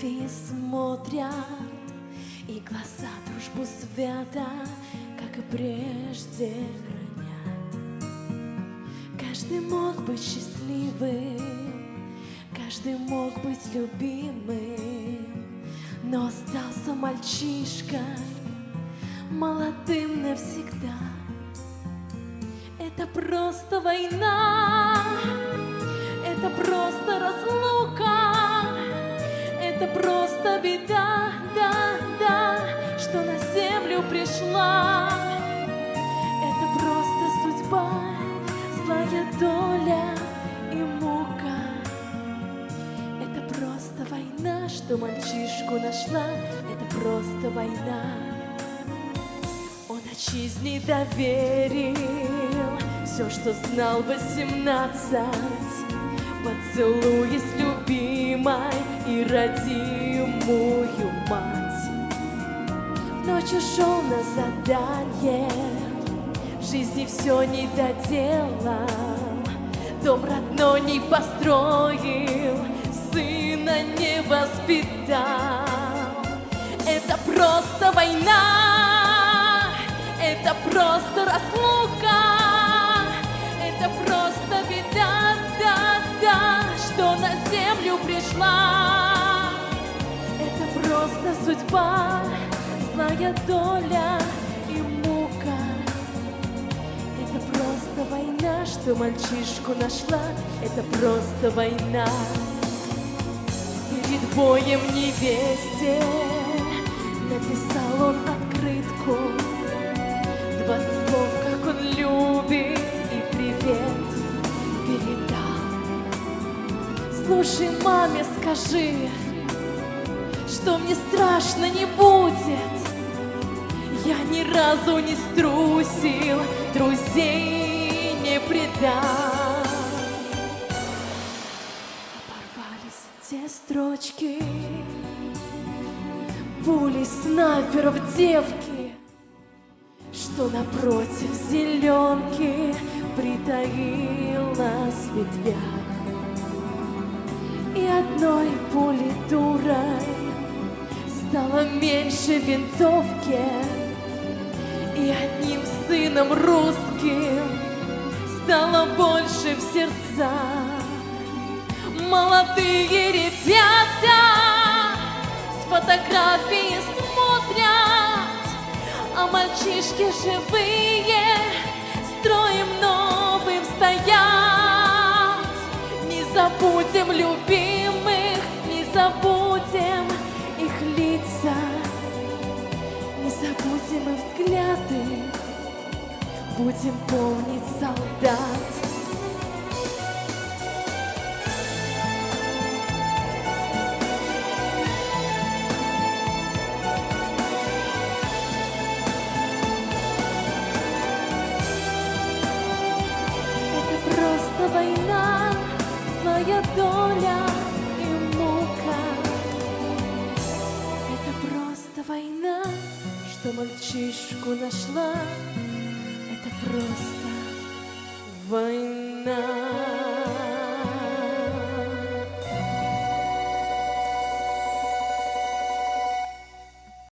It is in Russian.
смотрят, И глаза дружбу свята, как и прежде, хранят. Каждый мог быть счастливым, каждый мог быть любимым, Но остался мальчишкой, молодым навсегда. Это просто война, это просто разлука, это просто беда, да, да, что на землю пришла. Это просто судьба, злая доля и мука. Это просто война, что мальчишку нашла, это просто война. Он отчизне доверил все, что знал восемнадцать, Поцелуи с любимой и родимую мать. Ночью шел на задание, в жизни все не доделал, Дом родной не построил, сына не воспитал. Это просто война, на землю пришла. Это просто судьба, злая доля и мука. Это просто война, что мальчишку нашла, это просто война. Перед боем невесте написал он открытку. Двадцать слов, как он любит, Слушай, маме, скажи, что мне страшно не будет. Я ни разу не струсил, друзей не предал. Оборвались те строчки, пули снайперов девки, что напротив зеленки притаилась ветвях. Одной пули дурой стало меньше винтовки, и одним сыном русским стало больше в сердцах. Молодые ребята с фотографии смотрят, а мальчишки живые строем новым стоят. Не забудем любимых, забудем их взгляды, будем помнить солдат. Война, злая доля и мука. Это просто война, что мальчишку нашла. Это просто война.